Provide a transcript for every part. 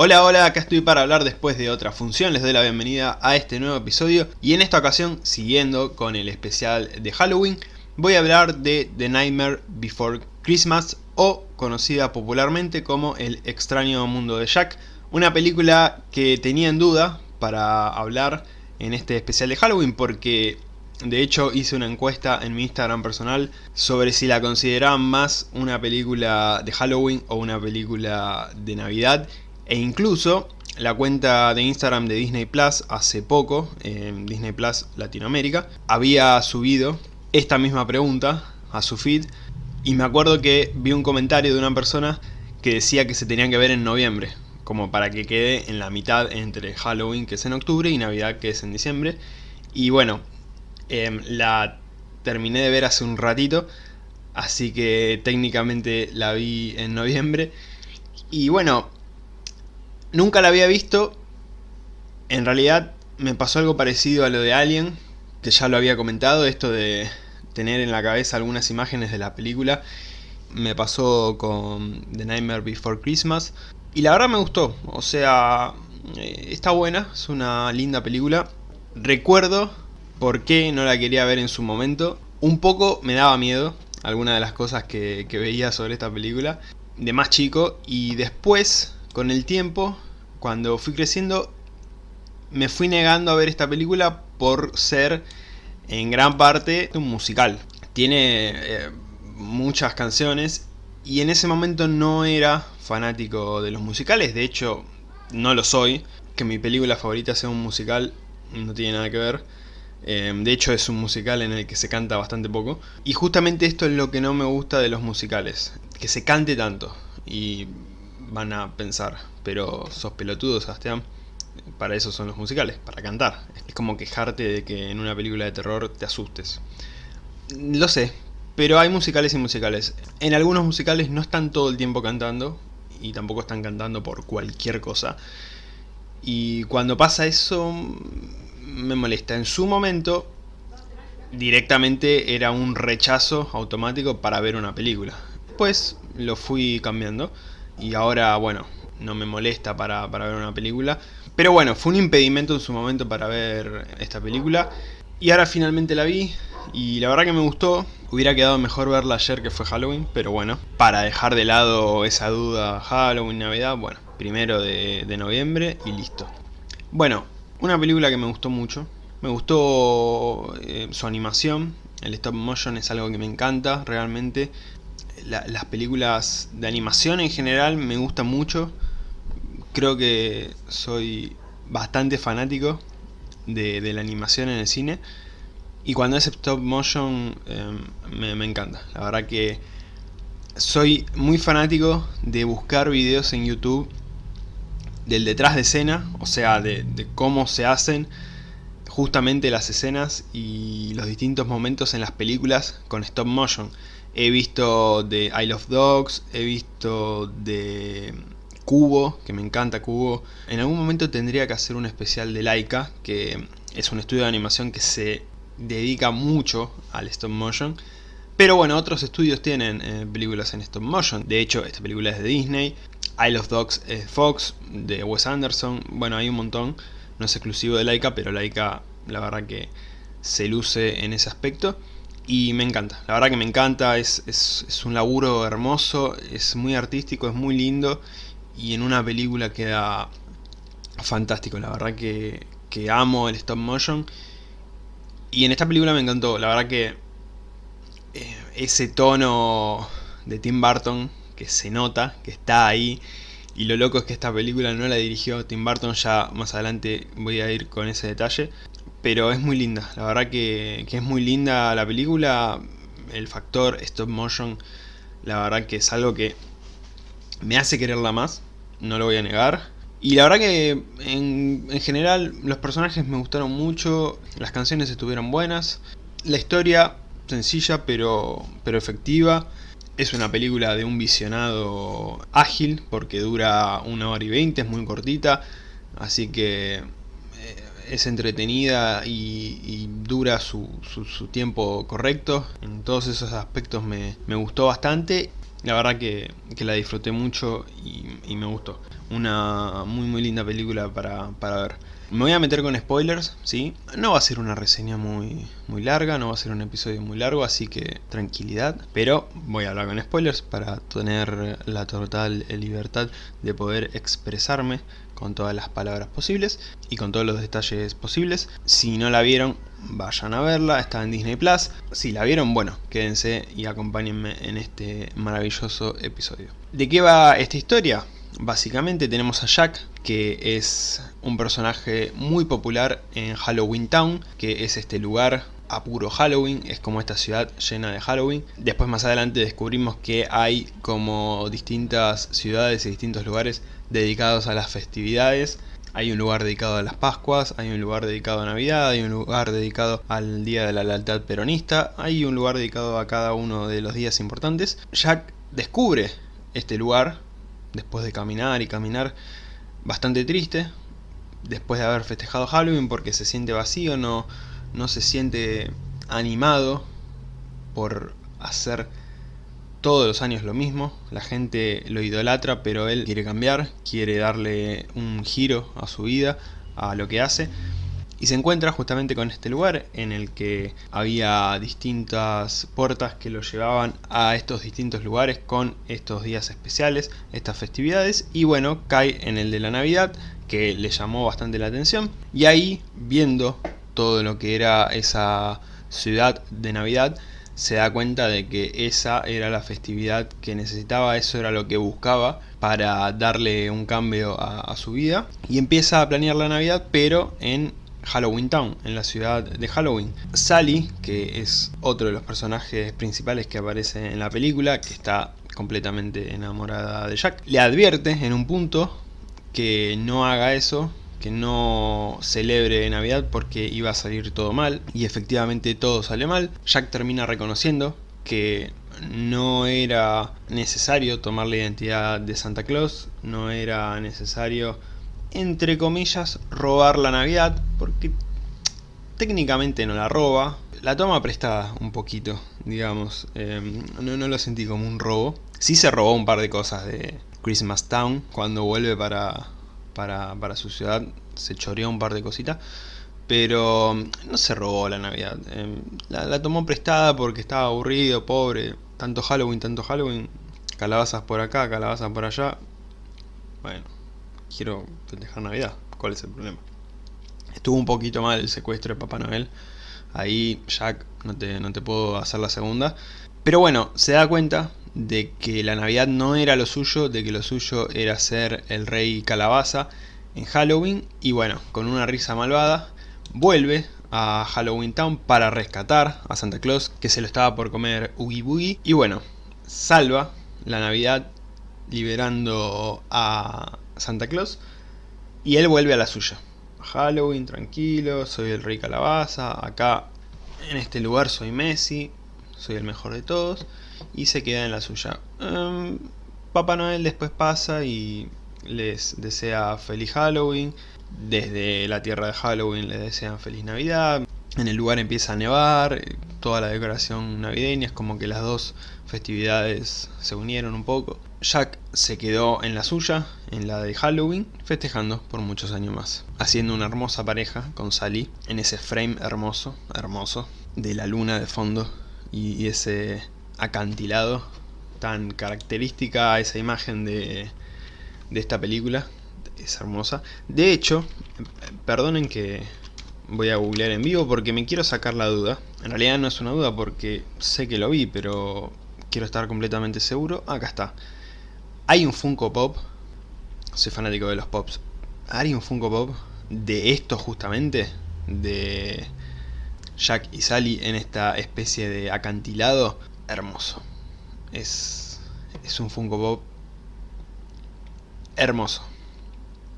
Hola, hola, acá estoy para hablar después de otra función, les doy la bienvenida a este nuevo episodio. Y en esta ocasión, siguiendo con el especial de Halloween, voy a hablar de The Nightmare Before Christmas o conocida popularmente como El extraño mundo de Jack, una película que tenía en duda para hablar en este especial de Halloween porque de hecho hice una encuesta en mi Instagram personal sobre si la consideraban más una película de Halloween o una película de Navidad e incluso la cuenta de Instagram de Disney Plus hace poco, en Disney Plus Latinoamérica, había subido esta misma pregunta a su feed y me acuerdo que vi un comentario de una persona que decía que se tenían que ver en noviembre, como para que quede en la mitad entre Halloween que es en octubre y Navidad que es en diciembre. Y bueno, em, la terminé de ver hace un ratito, así que técnicamente la vi en noviembre. Y bueno, Nunca la había visto. En realidad me pasó algo parecido a lo de Alien, que ya lo había comentado, esto de tener en la cabeza algunas imágenes de la película. Me pasó con The Nightmare Before Christmas. Y la verdad me gustó, o sea, eh, está buena, es una linda película. Recuerdo por qué no la quería ver en su momento. Un poco me daba miedo alguna de las cosas que, que veía sobre esta película de más chico y después con el tiempo, cuando fui creciendo, me fui negando a ver esta película por ser en gran parte un musical. Tiene eh, muchas canciones y en ese momento no era fanático de los musicales, de hecho no lo soy. Que mi película favorita sea un musical no tiene nada que ver. Eh, de hecho es un musical en el que se canta bastante poco. Y justamente esto es lo que no me gusta de los musicales, que se cante tanto. Y van a pensar, pero sos pelotudo, Sebastián. Para eso son los musicales, para cantar. Es como quejarte de que en una película de terror te asustes. Lo sé, pero hay musicales y musicales. En algunos musicales no están todo el tiempo cantando, y tampoco están cantando por cualquier cosa. Y cuando pasa eso, me molesta. En su momento, directamente era un rechazo automático para ver una película. Después lo fui cambiando y ahora, bueno, no me molesta para, ver una película. Pero bueno, fue un impedimento en su momento para ver esta película. Y ahora finalmente la vi y la verdad que me gustó. Hubiera quedado mejor verla ayer que fue Halloween, pero bueno, para dejar de lado esa duda Halloween, Navidad, bueno, primero de, noviembre y listo. Bueno, una película que me gustó mucho. Me gustó eh, su animación, el stop motion es algo que me encanta realmente las películas de animación en general me gustan mucho. Creo que soy bastante fanático de, la animación en el cine. Y cuando es stop motion em, me, encanta. La verdad que soy muy fanático de buscar videos en YouTube del detrás de escena, o sea, de, de, cómo se hacen justamente las escenas y los distintos momentos en las películas con stop motion. He visto de Isle of Dogs, he visto de Cubo, que me encanta Cubo. En algún momento tendría que hacer un especial de Laika, que es un estudio de animación que se dedica mucho al stop motion. Pero bueno, otros estudios tienen eh, películas en stop motion. De hecho, esta película es de Disney. Isle of Dogs es Fox, de Wes Anderson. Bueno, hay un montón. No es exclusivo de Laika, pero Laika la verdad que se luce en ese aspecto y me encanta, la verdad que me encanta, es, es, un laburo hermoso, es muy artístico, es muy lindo y en una película queda fantástico, la verdad que, que amo el stop motion y en esta película me encantó, la verdad que eh, ese tono de Tim Burton que se nota, que está ahí y lo loco es que esta película no la dirigió Tim Burton, ya más adelante voy a ir con ese detalle pero es muy linda, la verdad que, es muy linda la película, el factor stop motion, la verdad que es algo que me hace quererla más, no lo voy a negar. Y la verdad que en, en general los personajes me gustaron mucho, las canciones estuvieron buenas, la historia sencilla pero, pero efectiva. Es una película de un visionado ágil porque dura una hora y veinte, es muy cortita, así que es entretenida y, dura su, tiempo correcto. En todos esos aspectos me, gustó bastante. La verdad que, la disfruté mucho y, me gustó. Una muy muy linda película para, para ver. Me voy a meter con spoilers, ¿sí? No va a ser una reseña muy, muy larga, no va a ser un episodio muy largo, así que tranquilidad. Pero voy a hablar con spoilers para tener la total libertad de poder expresarme con todas las palabras posibles y con todos los detalles posibles. Si no la vieron, vayan a verla, está en Disney Plus. Si la vieron, bueno, quédense y acompáñenme en este maravilloso episodio. ¿De qué va esta historia? Básicamente tenemos a Jack, que es un personaje muy popular en Halloween Town, que es este lugar a puro Halloween, es como esta ciudad llena de Halloween. Después más adelante descubrimos que hay como distintas ciudades y distintos lugares dedicados a las festividades. Hay un lugar dedicado a las Pascuas, hay un lugar dedicado a Navidad, hay un lugar dedicado al Día de la Lealtad Peronista, hay un lugar dedicado a cada uno de los días importantes. Jack descubre este lugar después de caminar y caminar bastante triste, después de haber festejado Halloween porque se siente vacío, no, no se siente animado por hacer todos los años lo mismo, la gente lo idolatra pero él quiere cambiar, quiere darle un giro a su vida, a lo que hace y se encuentra justamente con este lugar en el que había distintas puertas que lo llevaban a estos distintos lugares con estos días especiales, estas festividades y bueno, cae en el de la Navidad que le llamó bastante la atención y ahí viendo todo lo que era esa ciudad de Navidad se da cuenta de que esa era la festividad que necesitaba, eso era lo que buscaba para darle un cambio a, a su vida y empieza a planear la Navidad pero en Halloween Town, en la ciudad de Halloween. Sally, que es otro de los personajes principales que aparece en la película, que está completamente enamorada de Jack, le advierte en un punto que no haga eso, que no celebre Navidad porque iba a salir todo mal, y efectivamente todo sale mal. Jack termina reconociendo que no era necesario tomar la identidad de Santa Claus, no era necesario entre comillas, robar la Navidad, porque técnicamente no la roba, la toma prestada un poquito, digamos, em, no, no, lo sentí como un robo. Sí se robó un par de cosas de Christmas Town, cuando vuelve para, para, para su ciudad, se choreó un par de cositas, pero no se robó la Navidad. Em, la, la tomó prestada porque estaba aburrido, pobre, tanto Halloween, tanto Halloween, calabazas por acá, calabazas por allá, bueno quiero festejar Navidad. ¿Cuál es el problema? Estuvo un poquito mal el secuestro de Papá Noel. Ahí, Jack, no te, no te puedo hacer la segunda. Pero bueno, se da cuenta de que la Navidad no era lo suyo, de que lo suyo era ser el rey calabaza en Halloween. Y bueno, con una risa malvada, vuelve a Halloween Town para rescatar a Santa Claus, que se lo estaba por comer Oogie Boogie. Y bueno, salva la Navidad liberando a Santa Claus y él vuelve a la suya. Halloween, tranquilo, soy el rey calabaza, acá en este lugar soy Messi, soy el mejor de todos y se queda en la suya. Em, Papá Noel después pasa y les desea feliz Halloween, desde la tierra de Halloween les desean feliz Navidad, en el lugar empieza a nevar, toda la decoración navideña, es como que las dos festividades se unieron un poco. Jack se quedó en la suya, en la de Halloween, festejando por muchos años más. Haciendo una hermosa pareja con Sally, en ese frame hermoso, hermoso, de la luna de fondo y, ese acantilado tan característica esa imagen de, de esta película. Es hermosa. De hecho, perdonen que voy a googlear en vivo porque me quiero sacar la duda. En realidad no es una duda porque sé que lo vi, pero quiero estar completamente seguro. Acá está. Hay un Funko Pop, soy fanático de los Pops, hay un Funko Pop de esto justamente, de Jack y Sally en esta especie de acantilado, hermoso. Es, es un Funko Pop hermoso.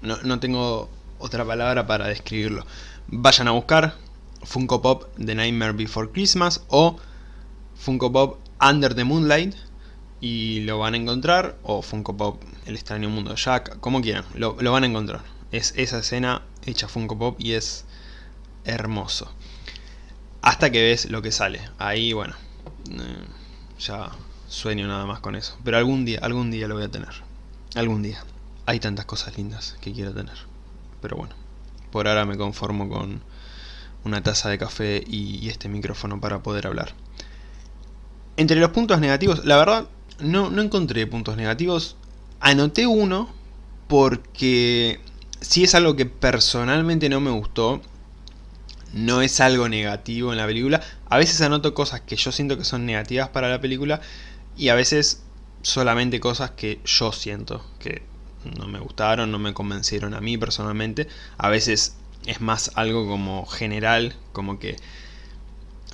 No, no tengo otra palabra para describirlo. Vayan a buscar Funko Pop de Nightmare Before Christmas o Funko Pop Under the Moonlight y lo van a encontrar, o Funko Pop, El extraño mundo de Jack, como quieran, lo, van a encontrar. Es esa escena hecha Funko Pop y es hermoso. Hasta que ves lo que sale. Ahí, bueno, eh, ya sueño nada más con eso. Pero algún día, algún día lo voy a tener. Algún día. Hay tantas cosas lindas que quiero tener. Pero bueno, por ahora me conformo con una taza de café y, este micrófono para poder hablar. Entre los puntos negativos, la verdad, no, no encontré puntos negativos. Anoté uno porque si es algo que personalmente no me gustó, no es algo negativo en la película. A veces anoto cosas que yo siento que son negativas para la película y a veces solamente cosas que yo siento que no me gustaron, no me convencieron a mí personalmente. A veces es más algo como general, como que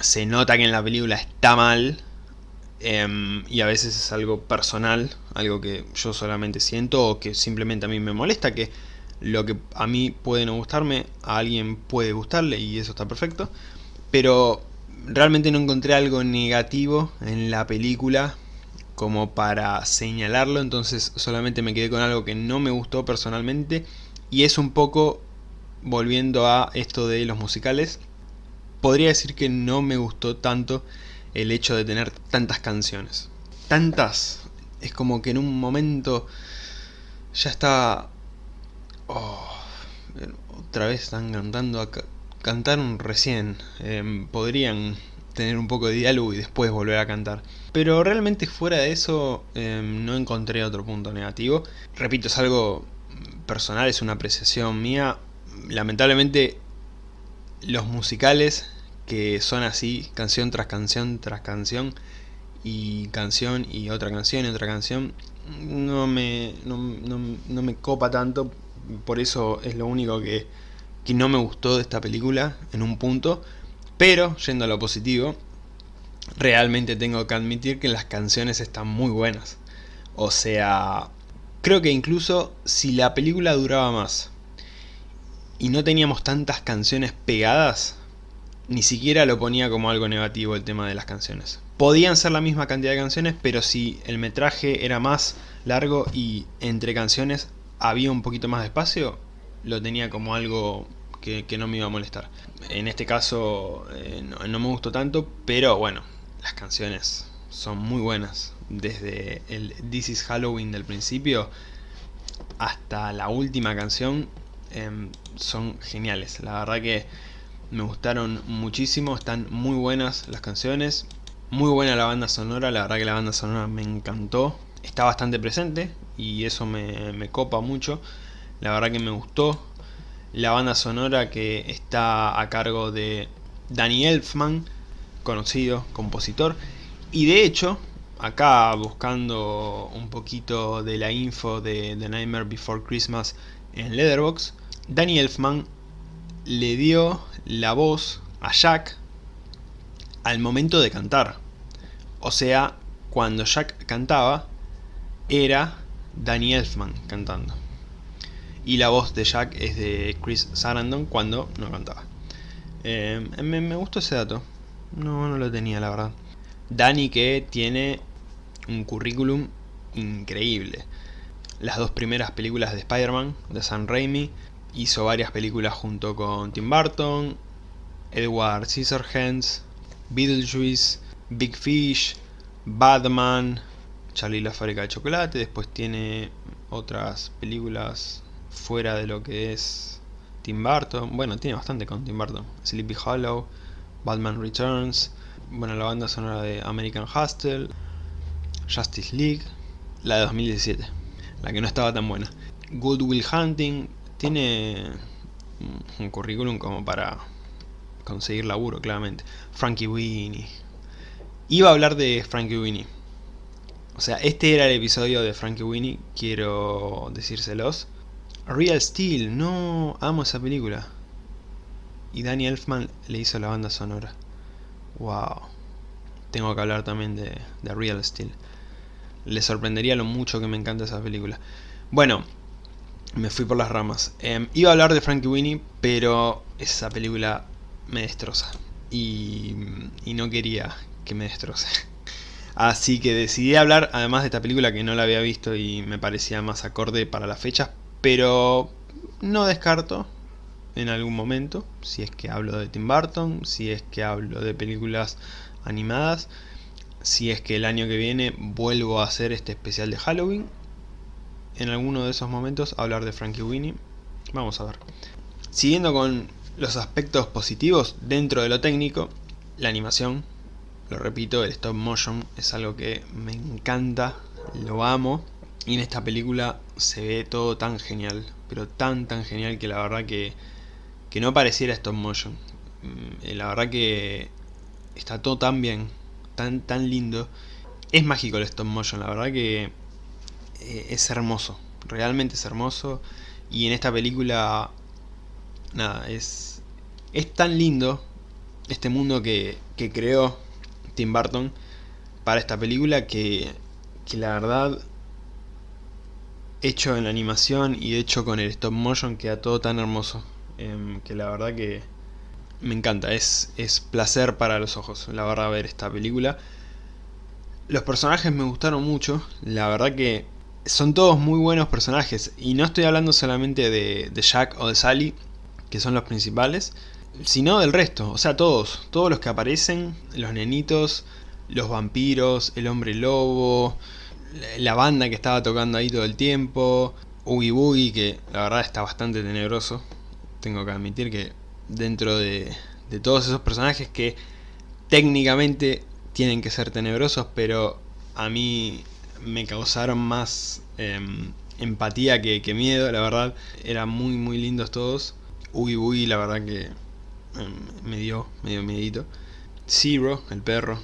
se nota que en la película está mal em, y a veces es algo personal, algo que yo solamente siento o que simplemente a mí me molesta, que lo que a mí puede no gustarme, a alguien puede gustarle y eso está perfecto, pero realmente no encontré algo negativo en la película como para señalarlo, entonces solamente me quedé con algo que no me gustó personalmente y es un poco volviendo a esto de los musicales, podría decir que no me gustó tanto el hecho de tener tantas canciones. Tantas, es como que en un momento ya está... Oh, otra vez están cantando, cantaron recién, em, podrían tener un poco de diálogo y después volver a cantar. Pero realmente fuera de eso em, no encontré otro punto negativo. Repito, es algo personal, es una apreciación mía lamentablemente los musicales que son así, canción tras canción tras canción, y canción y otra canción y otra canción, no me, no, me copa tanto, por eso es lo único que, que no me gustó de esta película en un punto, pero yendo a lo positivo, realmente tengo que admitir que las canciones están muy buenas. O sea, creo que incluso si la película duraba más, y no teníamos tantas canciones pegadas, ni siquiera lo ponía como algo negativo el tema de las canciones. Podían ser la misma cantidad de canciones, pero si el metraje era más largo y entre canciones había un poquito más de espacio, lo tenía como algo que, no me iba a molestar. En este caso eh, no, me gustó tanto, pero bueno, las canciones son muy buenas. Desde el This is Halloween del principio hasta la última canción Em, son geniales. La verdad que me gustaron muchísimo, están muy buenas las canciones, muy buena la banda sonora, la verdad que la banda sonora me encantó. Está bastante presente y eso me, me copa mucho. La verdad que me gustó. La banda sonora que está a cargo de Danny Elfman, conocido compositor. Y de hecho, acá buscando un poquito de la info de The Nightmare Before Christmas en Leatherbox, Danny Elfman le dio la voz a Jack al momento de cantar. O sea, cuando Jack cantaba, era Danny Elfman cantando. Y la voz de Jack es de Chris Sarandon cuando no cantaba. Eh, me, gustó ese dato. No, no lo tenía, la verdad. Danny que tiene un currículum increíble las dos primeras películas de Spider-Man, de Sam Raimi. Hizo varias películas junto con Tim Burton, Edward Scissorhands, Beetlejuice, Big Fish, Batman, Charlie la fábrica de chocolate. Después tiene otras películas fuera de lo que es Tim Burton. Bueno, tiene bastante con Tim Burton. Sleepy Hollow, Batman Returns. Bueno, la banda sonora de American Hustle, Justice League, la de 2017 la que no estaba tan buena. Good Will Hunting tiene un currículum como para conseguir laburo, claramente. Frankie Winnie. Iba a hablar de Frankie Winnie. O sea, este era el episodio de Frankie Winnie, quiero decírselos. Real Steel, no amo esa película. Y Danny Elfman le hizo la banda sonora. Wow. Tengo que hablar también de, Real Steel le sorprendería lo mucho que me encanta esa película. Bueno, me fui por las ramas. Em, iba a hablar de Frankie Winnie, pero esa película me destroza. Y, y no quería que me destroce. Así que decidí hablar, además de esta película que no la había visto y me parecía más acorde para la fecha, pero no descarto en algún momento, si es que hablo de Tim Burton, si es que hablo de películas animadas, si es que el año que viene vuelvo a hacer este especial de Halloween. En alguno de esos momentos hablar de Frankie Winnie. Vamos a ver. Siguiendo con los aspectos positivos dentro de lo técnico, la animación, lo repito, el stop motion es algo que me encanta, lo amo. Y en esta película se ve todo tan genial, pero tan tan genial que la verdad que, que no pareciera stop motion. Mm, la verdad que está todo tan bien, tan tan lindo. Es mágico el stop motion, la verdad que eh, es hermoso, realmente es hermoso. Y en esta película, nada, es, es tan lindo este mundo que, que creó Tim Burton para esta película que, que la verdad hecho en la animación y hecho con el stop motion queda todo tan hermoso. Em, que la verdad que me encanta, es, es placer para los ojos la verdad ver esta película. Los personajes me gustaron mucho, la verdad que son todos muy buenos personajes. Y no estoy hablando solamente de, de Jack o de Sally que son los principales sino del resto, o sea todos, todos los que aparecen, los nenitos, los vampiros, el hombre lobo, la banda que estaba tocando ahí todo el tiempo, Oogie Boogie que la verdad está bastante tenebroso, tengo que admitir que dentro de, de todos esos personajes que técnicamente tienen que ser tenebrosos, pero a mí me causaron más em, empatía que, que, miedo, la verdad, eran muy muy lindos todos, Oogie Boogie la verdad que me dio, medio miedito. Zero, el perro,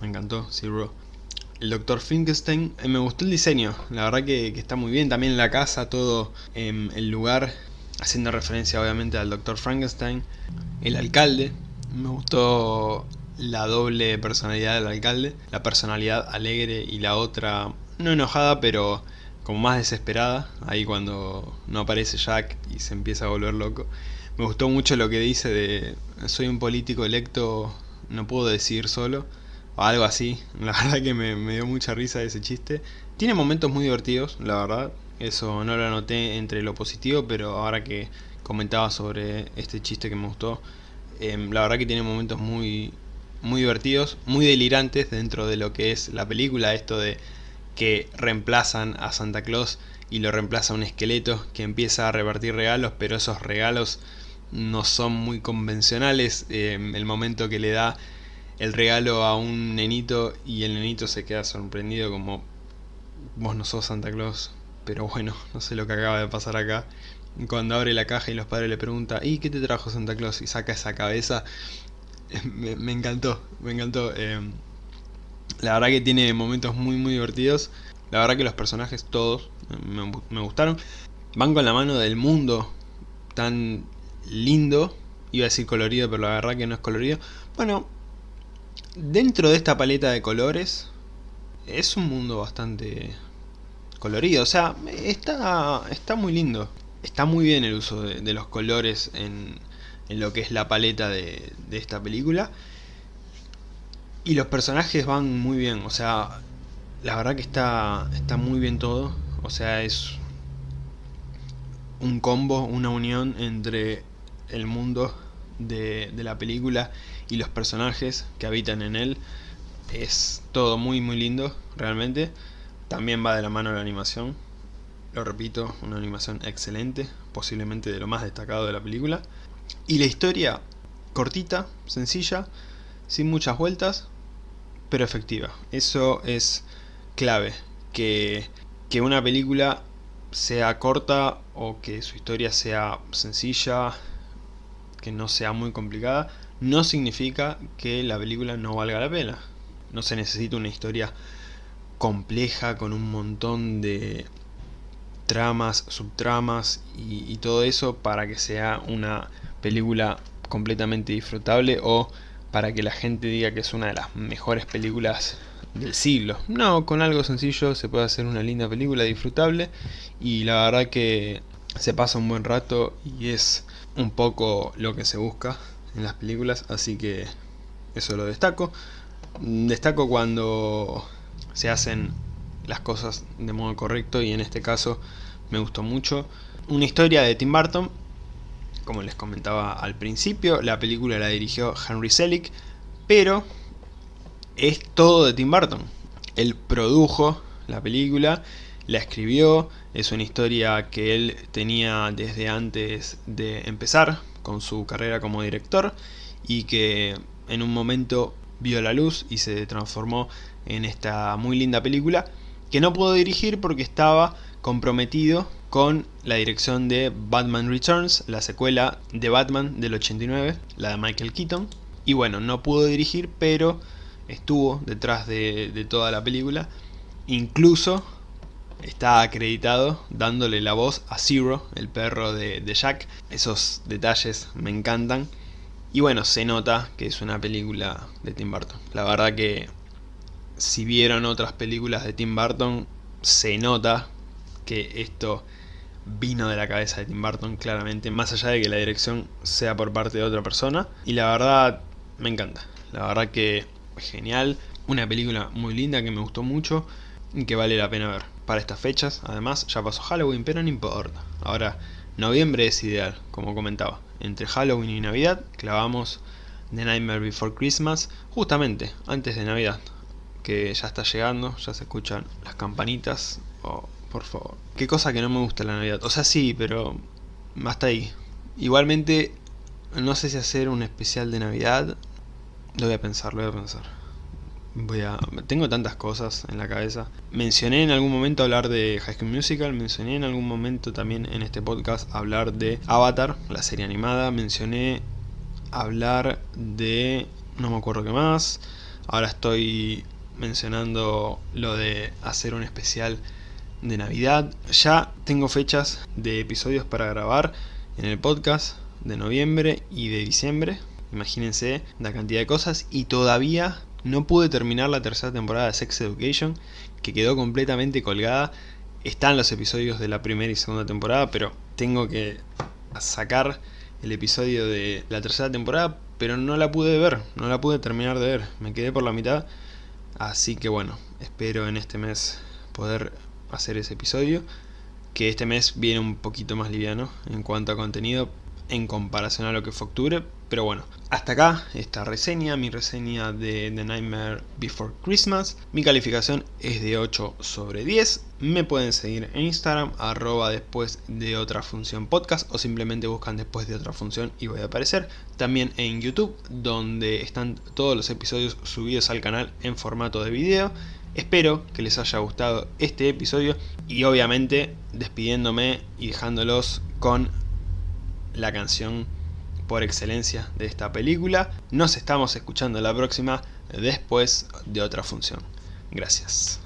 me encantó, Zero. El Dr. Finkelstein, eh, me gustó el diseño, la verdad que, está muy bien, también la casa, todo en el lugar, haciendo referencia obviamente al Dr. Frankenstein. El alcalde, me gustó la doble personalidad del alcalde, la personalidad alegre y la otra no enojada, pero como más desesperada, ahí cuando no aparece Jack y se empieza a volver loco. Me gustó mucho lo que dice de soy un político electo, no puedo decidir solo, o algo así. La verdad que me, dio mucha risa ese chiste. Tiene momentos muy divertidos, la verdad. Eso no lo anoté entre lo positivo, pero ahora que comentaba sobre este chiste que me gustó, em, la verdad que tiene momentos muy, muy divertidos, muy delirantes dentro de lo que es la película, esto de que reemplazan a Santa Claus y lo reemplaza un esqueleto que empieza a repartir regalos, pero esos regalos no son muy convencionales. Eh, el momento que le da el regalo a un nenito y el nenito se queda sorprendido como vos no sos Santa Claus, pero bueno, no sé lo que acaba de pasar acá. Cuando abre la caja y los padres le preguntan, ¿y qué te trajo Santa Claus? Y saca esa cabeza, me, encantó, me encantó. Eh, la verdad que tiene momentos muy muy divertidos. La verdad que los personajes todos me, me gustaron. Van con la mano del mundo tan lindo. Iba a decir colorido, pero la verdad que no es colorido. Bueno, dentro de esta paleta de colores, es un mundo bastante colorido. O sea, está, está muy lindo. Está muy bien el uso de, los colores en, en, lo que es la paleta de, de esta película. Y los personajes van muy bien, o sea, la verdad que está, está muy bien todo. O sea, es un combo, una unión entre el mundo de, la película y los personajes que habitan en él. Es todo muy muy lindo, realmente. También va de la mano la animación. Lo repito, una animación excelente, posiblemente de lo más destacado de la película. Y la historia cortita, sencilla, sin muchas vueltas, pero efectiva. Eso es clave, que, que una película sea corta o que su historia sea sencilla, que no sea muy complicada, no significa que la película no valga la pena. No se necesita una historia compleja con un montón de tramas, subtramas y, todo eso para que sea una película completamente disfrutable o para que la gente diga que es una de las mejores películas del siglo. No, con algo sencillo se puede hacer una linda película disfrutable y la verdad que se pasa un buen rato y es un poco lo que se busca en las películas, así que eso lo destaco. Destaco cuando se hacen las cosas de modo correcto y en este caso me gustó mucho. Una historia de Tim Burton, como les comentaba al principio, la película la dirigió Henry Selick, pero es todo de Tim Burton. Él produjo la película, la escribió, es una historia que él tenía desde antes de empezar con su carrera como director y que en un momento vio la luz y se transformó en esta muy linda película que no pudo dirigir porque estaba comprometido con la dirección de Batman Returns, la secuela de Batman del 89, la de Michael Keaton. Y bueno, no pudo dirigir, pero estuvo detrás de, toda la película. Incluso está acreditado dándole la voz a Zero, el perro de, de, Jack. Esos detalles me encantan. Y bueno, se nota que es una película de Tim Burton. La verdad que si vieron otras películas de Tim Burton, se nota que esto vino de la cabeza de Tim Burton claramente, más allá de que la dirección sea por parte de otra persona. Y la verdad, me encanta. La verdad que genial. Una película muy linda que me gustó mucho y que vale la pena ver. Para estas fechas, además, ya pasó Halloween, pero no importa. Ahora, noviembre es ideal, como comentaba. Entre Halloween y Navidad, clavamos The Nightmare Before Christmas, justamente antes de Navidad. Que ya está llegando, ya se escuchan las campanitas. Oh, por favor. Qué cosa que no me gusta la Navidad. O sea, sí, pero hasta ahí. Igualmente, no sé si hacer un especial de Navidad lo voy a pensar, lo voy a pensar. Voy a... Tengo tantas cosas en la cabeza. Mencioné en algún momento hablar de High School Musical, mencioné en algún momento también en este podcast hablar de Avatar, la serie animada, mencioné hablar de... no me acuerdo qué más. Ahora estoy mencionando lo de hacer un especial de Navidad. Ya tengo fechas de episodios para grabar en el podcast de noviembre y de diciembre. Imagínense la cantidad de cosas y todavía no pude terminar la tercera temporada de Sex Education que quedó completamente colgada. Están los episodios de la primera y segunda temporada, pero tengo que sacar el episodio de la tercera temporada, pero no la pude ver, no la pude terminar de ver, me quedé por la mitad. Así que bueno, espero en este mes poder hacer ese episodio, que este mes viene un poquito más liviano en cuanto a contenido, en comparación a lo que fue octubre, pero bueno, hasta acá esta reseña, mi reseña de The Nightmare Before Christmas. Mi calificación es de 8 sobre 10. Me pueden seguir en Instagram, arroba después de otra función podcast o simplemente buscan después de otra función y voy a aparecer. También en YouTube, donde están todos los episodios subidos al canal en formato de video. Espero que les haya gustado este episodio y obviamente despidiéndome y dejándolos con la canción por excelencia de esta película. Nos estamos escuchando la próxima después de otra función. Gracias.